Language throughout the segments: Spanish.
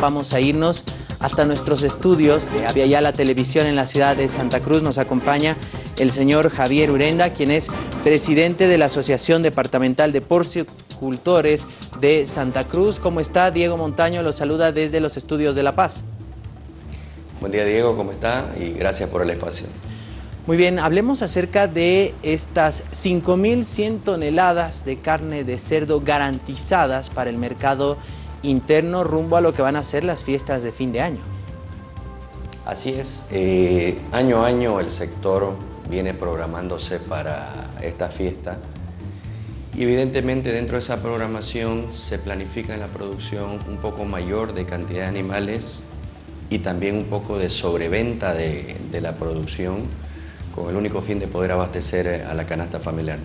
Vamos a irnos hasta nuestros estudios de Avia la Televisión en la ciudad de Santa Cruz. Nos acompaña el señor Javier Urenda, quien es presidente de la Asociación Departamental de Porcicultores de Santa Cruz. ¿Cómo está? Diego Montaño lo saluda desde los estudios de La Paz. Buen día Diego, ¿cómo está? Y gracias por el espacio. Muy bien, hablemos acerca de estas 5.100 toneladas de carne de cerdo garantizadas para el mercado interno rumbo a lo que van a ser las fiestas de fin de año. Así es, eh, año a año el sector viene programándose para esta fiesta evidentemente dentro de esa programación se planifica en la producción un poco mayor de cantidad de animales y también un poco de sobreventa de la producción con el único fin de poder abastecer a la canasta familiar.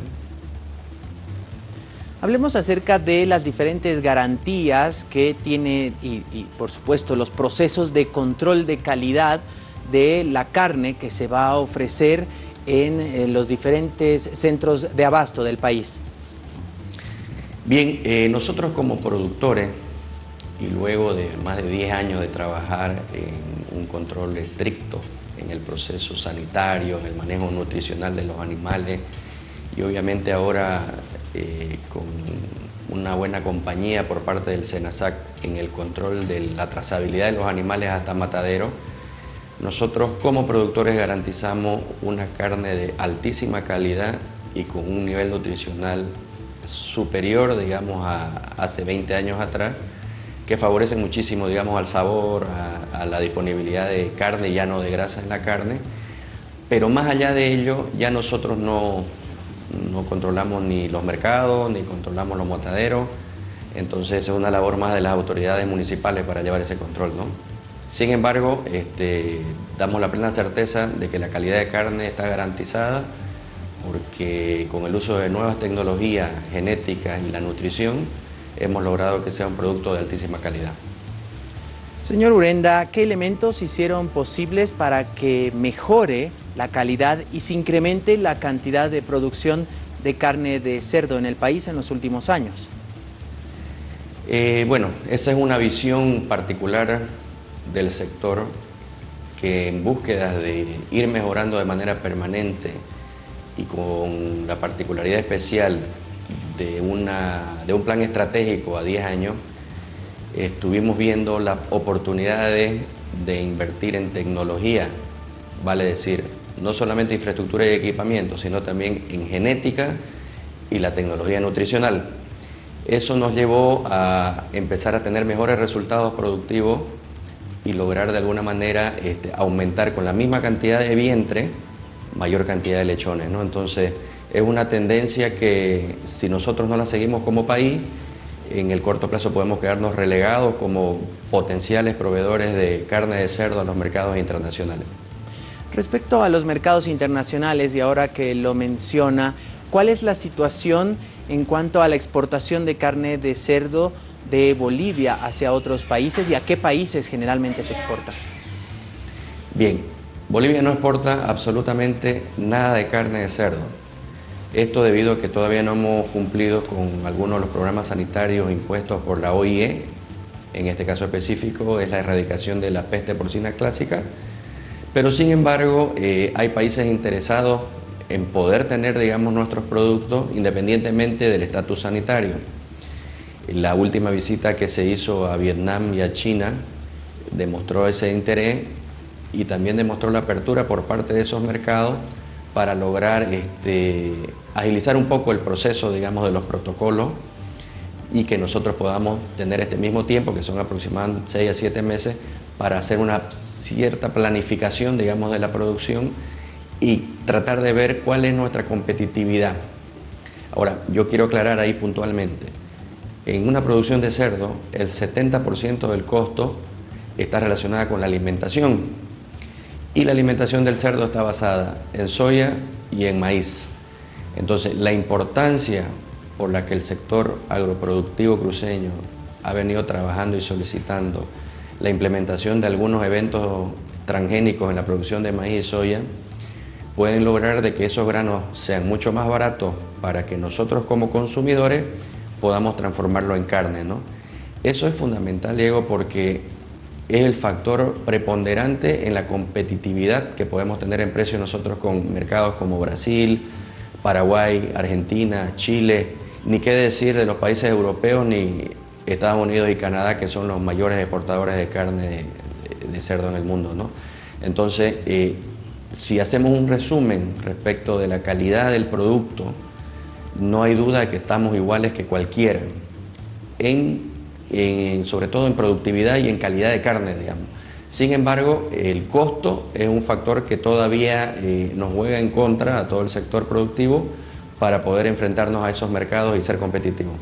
Hablemos acerca de las diferentes garantías que tiene y, por supuesto los procesos de control de calidad de la carne que se va a ofrecer en, los diferentes centros de abasto del país. Bien, eh, nosotros como productores y luego de más de 10 años de trabajar en un control estricto en el proceso sanitario, en el manejo nutricional de los animales y obviamente ahora eh, con una buena compañía por parte del SENASAC en el control de la trazabilidad de los animales hasta matadero, nosotros como productores garantizamos una carne de altísima calidad y con un nivel nutricional superior, digamos, a hace 20 años atrás, que favorece muchísimo, digamos, al sabor, a, a la disponibilidad de carne, ya no de grasa en la carne, pero más allá de ello, ya nosotros no, no controlamos ni los mercados, ni controlamos los motaderos, entonces es una labor más de las autoridades municipales para llevar ese control. ¿no? Sin embargo, este, damos la plena certeza de que la calidad de carne está garantizada porque con el uso de nuevas tecnologías genéticas y la nutrición hemos logrado que sea un producto de altísima calidad. Señor Urenda, ¿qué elementos hicieron posibles para que mejore la calidad y se incremente la cantidad de producción de carne de cerdo en el país en los últimos años? Eh, bueno, esa es una visión particular del sector que en búsqueda de ir mejorando de manera permanente y con la particularidad especial de, una, de un plan estratégico a 10 años, estuvimos viendo las oportunidades de invertir en tecnología, vale decir, no solamente infraestructura y equipamiento, sino también en genética y la tecnología nutricional. Eso nos llevó a empezar a tener mejores resultados productivos y lograr de alguna manera este, aumentar con la misma cantidad de vientre mayor cantidad de lechones. ¿no? Entonces es una tendencia que si nosotros no la seguimos como país, en el corto plazo podemos quedarnos relegados como potenciales proveedores de carne de cerdo a los mercados internacionales. Respecto a los mercados internacionales, y ahora que lo menciona, ¿cuál es la situación en cuanto a la exportación de carne de cerdo de Bolivia hacia otros países y a qué países generalmente se exporta? Bien, Bolivia no exporta absolutamente nada de carne de cerdo. Esto debido a que todavía no hemos cumplido con algunos de los programas sanitarios impuestos por la OIE, en este caso específico es la erradicación de la peste porcina clásica, pero sin embargo, eh, hay países interesados en poder tener, digamos, nuestros productos independientemente del estatus sanitario. La última visita que se hizo a Vietnam y a China demostró ese interés y también demostró la apertura por parte de esos mercados para lograr este, agilizar un poco el proceso, digamos, de los protocolos y que nosotros podamos tener este mismo tiempo, que son aproximadamente 6 a 7 meses, para hacer una cierta planificación, digamos, de la producción y tratar de ver cuál es nuestra competitividad. Ahora, yo quiero aclarar ahí puntualmente, en una producción de cerdo, el 70% del costo está relacionada con la alimentación y la alimentación del cerdo está basada en soya y en maíz. Entonces, la importancia por la que el sector agroproductivo cruceño ha venido trabajando y solicitando la implementación de algunos eventos transgénicos en la producción de maíz y soya, pueden lograr de que esos granos sean mucho más baratos para que nosotros como consumidores podamos transformarlo en carne. ¿no? Eso es fundamental, Diego, porque es el factor preponderante en la competitividad que podemos tener en precio nosotros con mercados como Brasil, Paraguay, Argentina, Chile, ni qué decir de los países europeos ni Estados Unidos y Canadá, que son los mayores exportadores de carne de, cerdo en el mundo. Entonces, eh, si hacemos un resumen respecto de la calidad del producto, no hay duda de que estamos iguales que cualquiera, en, sobre todo en productividad y en calidad de carne, digamos. Sin embargo, el costo es un factor que todavía eh, nos juega en contra a todo el sector productivo para poder enfrentarnos a esos mercados y ser competitivos.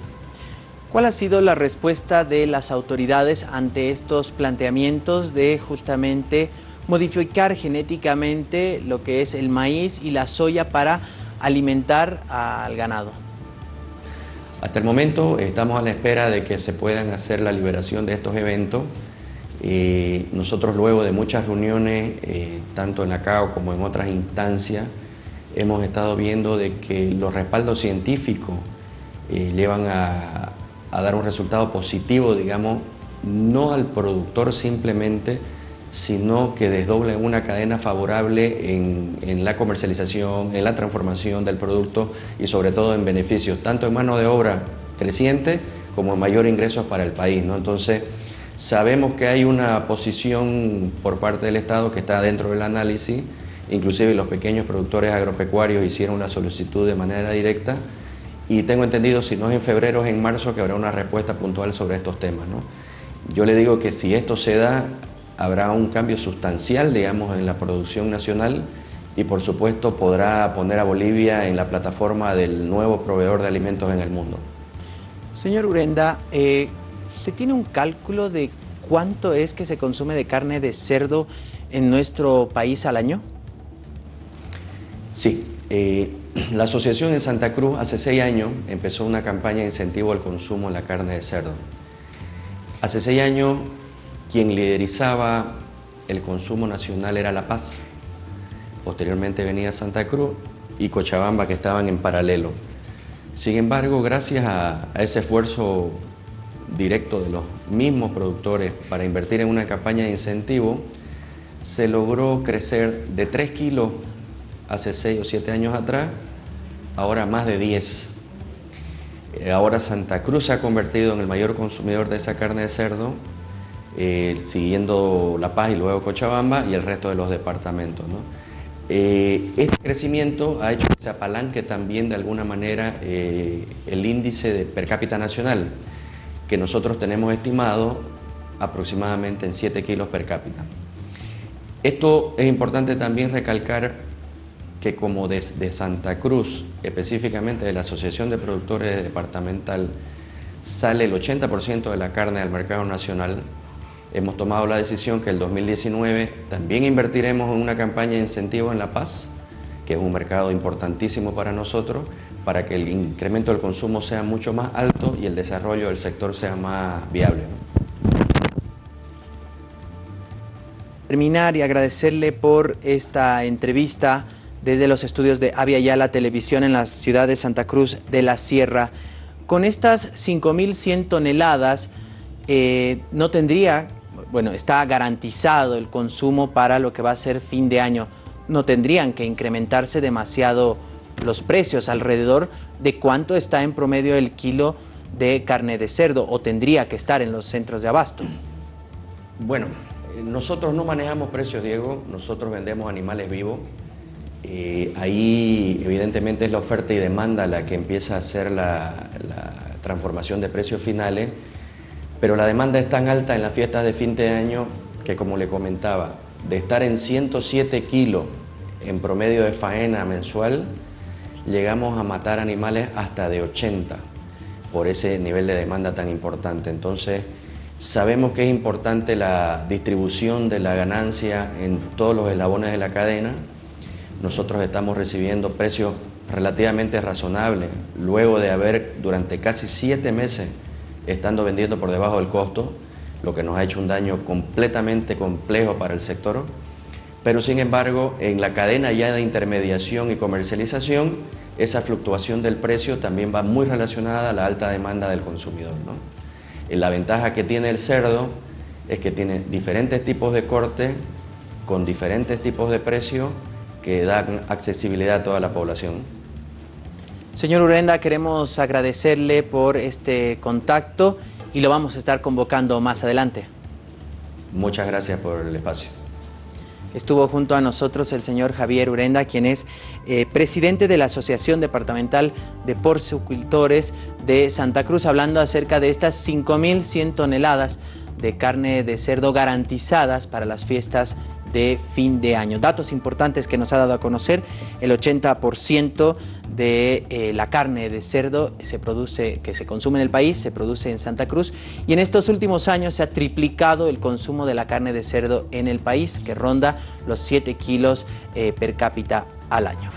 ¿Cuál ha sido la respuesta de las autoridades ante estos planteamientos de justamente modificar genéticamente lo que es el maíz y la soya para alimentar al ganado? Hasta el momento estamos a la espera de que se puedan hacer la liberación de estos eventos. Eh, nosotros luego de muchas reuniones, eh, tanto en la CAO como en otras instancias, hemos estado viendo de que los respaldos científicos eh, llevan a, a dar un resultado positivo, digamos, no al productor simplemente, sino que desdoble una cadena favorable en, la comercialización, en la transformación del producto y sobre todo en beneficios, tanto en mano de obra creciente como en mayor ingresos para el país. ¿no? Entonces, sabemos que hay una posición por parte del Estado que está dentro del análisis, inclusive los pequeños productores agropecuarios hicieron la solicitud de manera directa y tengo entendido, si no es en febrero, es en marzo, que habrá una respuesta puntual sobre estos temas. ¿no? Yo le digo que si esto se da, habrá un cambio sustancial, digamos, en la producción nacional y por supuesto podrá poner a Bolivia en la plataforma del nuevo proveedor de alimentos en el mundo. Señor Urenda, eh, ¿se tiene un cálculo de cuánto es que se consume de carne de cerdo en nuestro país al año? Sí, eh, la asociación en Santa Cruz hace seis años empezó una campaña de incentivo al consumo de la carne de cerdo. Hace seis años quien liderizaba el consumo nacional era La Paz. Posteriormente venía Santa Cruz y Cochabamba que estaban en paralelo. Sin embargo, gracias a, ese esfuerzo directo de los mismos productores para invertir en una campaña de incentivo, se logró crecer de 3 kilos hace 6 o 7 años atrás, ahora más de 10. Eh, ahora Santa Cruz se ha convertido en el mayor consumidor de esa carne de cerdo, eh, siguiendo La Paz y luego Cochabamba y el resto de los departamentos. Eh, este crecimiento ha hecho que se apalanque también de alguna manera el índice de per cápita nacional, que nosotros tenemos estimado aproximadamente en 7 kilos per cápita. Esto es importante también recalcar que como desde Santa Cruz, específicamente de la Asociación de Productores Departamental, sale el 80% de la carne al mercado nacional, hemos tomado la decisión que el 2019 también invertiremos en una campaña de incentivo en La Paz, que es un mercado importantísimo para nosotros, para que el incremento del consumo sea mucho más alto y el desarrollo del sector sea más viable. Terminar y agradecerle por esta entrevista desde los estudios de Avia Yala Televisión en la ciudad de Santa Cruz de la Sierra. Con estas 5.100 toneladas eh, no tendría, bueno, está garantizado el consumo para lo que va a ser fin de año. No tendrían que incrementarse demasiado los precios alrededor de cuánto está en promedio el kilo de carne de cerdo o tendría que estar en los centros de abasto. Bueno, nosotros no manejamos precios, Diego, nosotros vendemos animales vivos eh, ahí evidentemente es la oferta y demanda la que empieza a hacer la, transformación de precios finales, pero la demanda es tan alta en las fiestas de fin de año que como le comentaba, de estar en 107 kilos en promedio de faena mensual, llegamos a matar animales hasta de 80 por ese nivel de demanda tan importante. Entonces, sabemos que es importante la distribución de la ganancia en todos los eslabones de la cadena, nosotros estamos recibiendo precios relativamente razonables, luego de haber durante casi siete meses estando vendiendo por debajo del costo, lo que nos ha hecho un daño completamente complejo para el sector, pero sin embargo en la cadena ya de intermediación y comercialización, esa fluctuación del precio también va muy relacionada a la alta demanda del consumidor. La ventaja que tiene el cerdo es que tiene diferentes tipos de corte con diferentes tipos de precio que dan accesibilidad a toda la población. Señor Urenda, queremos agradecerle por este contacto y lo vamos a estar convocando más adelante. Muchas gracias por el espacio. Estuvo junto a nosotros el señor Javier Urenda, quien es eh, presidente de la Asociación Departamental de Porcicultores de Santa Cruz, hablando acerca de estas 5.100 toneladas de carne de cerdo garantizadas para las fiestas de fin de año. Datos importantes que nos ha dado a conocer, el 80% de eh, la carne de cerdo se produce, que se consume en el país se produce en Santa Cruz y en estos últimos años se ha triplicado el consumo de la carne de cerdo en el país que ronda los 7 kilos eh, per cápita al año.